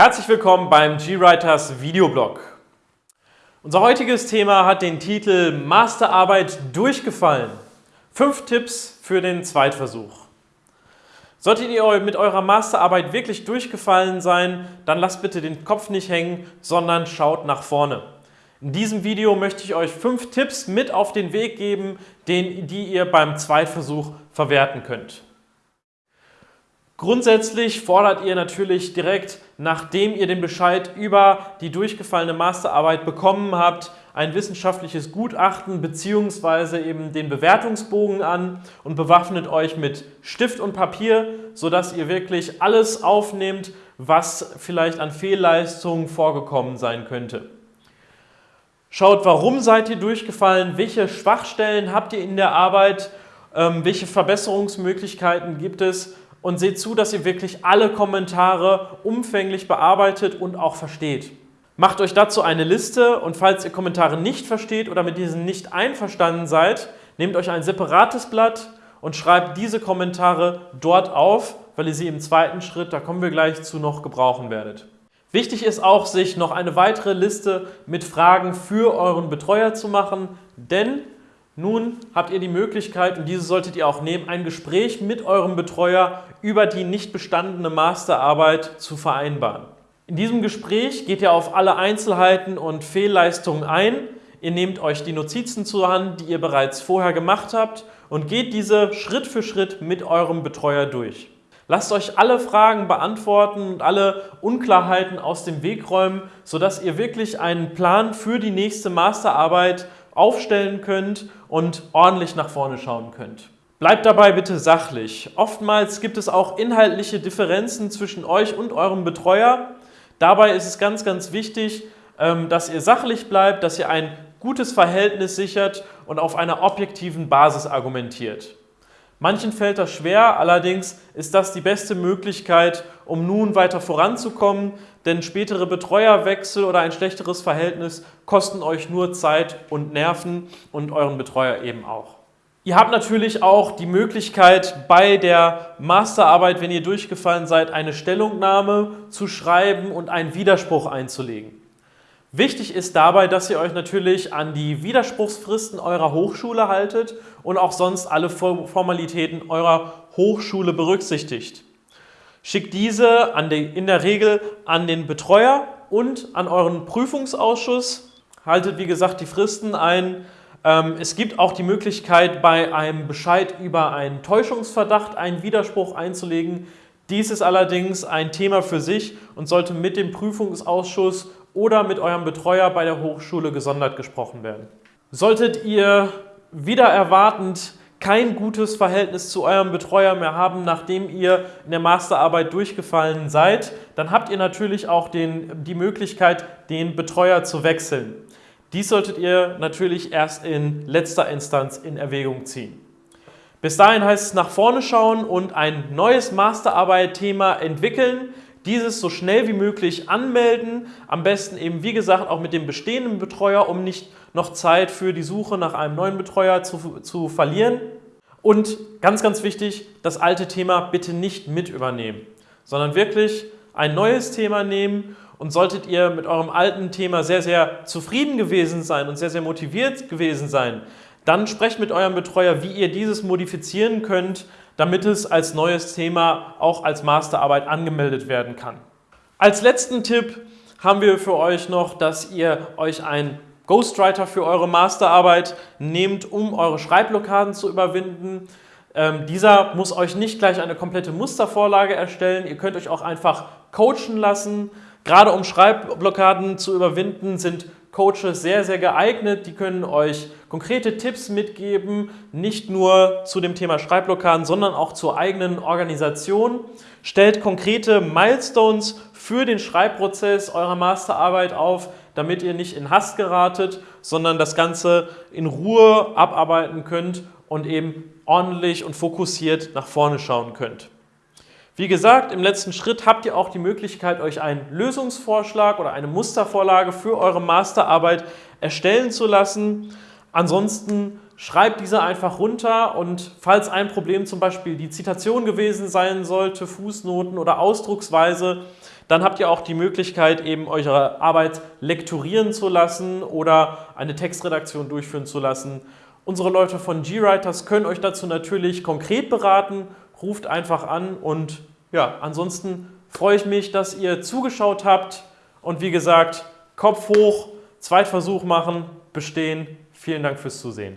Herzlich willkommen beim GWriters Videoblog. Unser heutiges Thema hat den Titel Masterarbeit durchgefallen. Fünf Tipps für den Zweitversuch. Solltet ihr mit eurer Masterarbeit wirklich durchgefallen sein, dann lasst bitte den Kopf nicht hängen, sondern schaut nach vorne. In diesem Video möchte ich euch fünf Tipps mit auf den Weg geben, den, die ihr beim Zweitversuch verwerten könnt. Grundsätzlich fordert ihr natürlich direkt, nachdem ihr den Bescheid über die durchgefallene Masterarbeit bekommen habt, ein wissenschaftliches Gutachten bzw. eben den Bewertungsbogen an und bewaffnet euch mit Stift und Papier, sodass ihr wirklich alles aufnehmt, was vielleicht an Fehlleistungen vorgekommen sein könnte. Schaut, warum seid ihr durchgefallen, welche Schwachstellen habt ihr in der Arbeit, ähm, welche Verbesserungsmöglichkeiten gibt es und seht zu, dass ihr wirklich alle Kommentare umfänglich bearbeitet und auch versteht. Macht euch dazu eine Liste und falls ihr Kommentare nicht versteht oder mit diesen nicht einverstanden seid, nehmt euch ein separates Blatt und schreibt diese Kommentare dort auf, weil ihr sie im zweiten Schritt, da kommen wir gleich zu, noch gebrauchen werdet. Wichtig ist auch, sich noch eine weitere Liste mit Fragen für euren Betreuer zu machen, denn nun habt ihr die Möglichkeit, und diese solltet ihr auch nehmen, ein Gespräch mit eurem Betreuer über die nicht bestandene Masterarbeit zu vereinbaren. In diesem Gespräch geht ihr auf alle Einzelheiten und Fehlleistungen ein. Ihr nehmt euch die Notizen zur Hand, die ihr bereits vorher gemacht habt und geht diese Schritt für Schritt mit eurem Betreuer durch. Lasst euch alle Fragen beantworten und alle Unklarheiten aus dem Weg räumen, sodass ihr wirklich einen Plan für die nächste Masterarbeit aufstellen könnt und ordentlich nach vorne schauen könnt. Bleibt dabei bitte sachlich. Oftmals gibt es auch inhaltliche Differenzen zwischen euch und eurem Betreuer. Dabei ist es ganz, ganz wichtig, ähm, dass ihr sachlich bleibt, dass ihr ein gutes Verhältnis sichert und auf einer objektiven Basis argumentiert. Manchen fällt das schwer, allerdings ist das die beste Möglichkeit, um nun weiter voranzukommen, denn spätere Betreuerwechsel oder ein schlechteres Verhältnis kosten euch nur Zeit und Nerven und euren Betreuer eben auch. Ihr habt natürlich auch die Möglichkeit, bei der Masterarbeit, wenn ihr durchgefallen seid, eine Stellungnahme zu schreiben und einen Widerspruch einzulegen. Wichtig ist dabei, dass ihr euch natürlich an die Widerspruchsfristen eurer Hochschule haltet und auch sonst alle Formalitäten eurer Hochschule berücksichtigt. Schickt diese in der Regel an den Betreuer und an euren Prüfungsausschuss. Haltet, wie gesagt, die Fristen ein. Ähm, es gibt auch die Möglichkeit, bei einem Bescheid über einen Täuschungsverdacht einen Widerspruch einzulegen. Dies ist allerdings ein Thema für sich und sollte mit dem Prüfungsausschuss oder mit eurem Betreuer bei der Hochschule gesondert gesprochen werden. Solltet ihr wieder erwartend kein gutes Verhältnis zu eurem Betreuer mehr haben, nachdem ihr in der Masterarbeit durchgefallen seid, dann habt ihr natürlich auch den, die Möglichkeit, den Betreuer zu wechseln. Dies solltet ihr natürlich erst in letzter Instanz in Erwägung ziehen. Bis dahin heißt es nach vorne schauen und ein neues Masterarbeit-Thema entwickeln, dieses so schnell wie möglich anmelden, am besten eben wie gesagt auch mit dem bestehenden Betreuer, um nicht noch Zeit für die Suche nach einem neuen Betreuer zu, zu verlieren. Und ganz, ganz wichtig, das alte Thema bitte nicht mit übernehmen, sondern wirklich ein neues Thema nehmen. Und solltet ihr mit eurem alten Thema sehr, sehr zufrieden gewesen sein und sehr, sehr motiviert gewesen sein, dann sprecht mit eurem Betreuer, wie ihr dieses modifizieren könnt, damit es als neues Thema auch als Masterarbeit angemeldet werden kann. Als letzten Tipp haben wir für euch noch, dass ihr euch ein Ghostwriter für eure Masterarbeit nehmt, um eure Schreibblockaden zu überwinden. Ähm, dieser muss euch nicht gleich eine komplette Mustervorlage erstellen. Ihr könnt euch auch einfach coachen lassen. Gerade um Schreibblockaden zu überwinden, sind Coaches sehr, sehr geeignet. Die können euch konkrete Tipps mitgeben, nicht nur zu dem Thema Schreibblockaden, sondern auch zur eigenen Organisation. Stellt konkrete Milestones für den Schreibprozess eurer Masterarbeit auf, damit ihr nicht in Hass geratet, sondern das Ganze in Ruhe abarbeiten könnt und eben ordentlich und fokussiert nach vorne schauen könnt. Wie gesagt, im letzten Schritt habt ihr auch die Möglichkeit, euch einen Lösungsvorschlag oder eine Mustervorlage für eure Masterarbeit erstellen zu lassen. Ansonsten schreibt diese einfach runter und falls ein Problem zum Beispiel die Zitation gewesen sein sollte, Fußnoten oder Ausdrucksweise, dann habt ihr auch die Möglichkeit, eben eure Arbeit lektorieren zu lassen oder eine Textredaktion durchführen zu lassen. Unsere Leute von GWriters können euch dazu natürlich konkret beraten. Ruft einfach an und ja, ansonsten freue ich mich, dass ihr zugeschaut habt und wie gesagt, Kopf hoch, Zweitversuch machen, bestehen. Vielen Dank fürs Zusehen.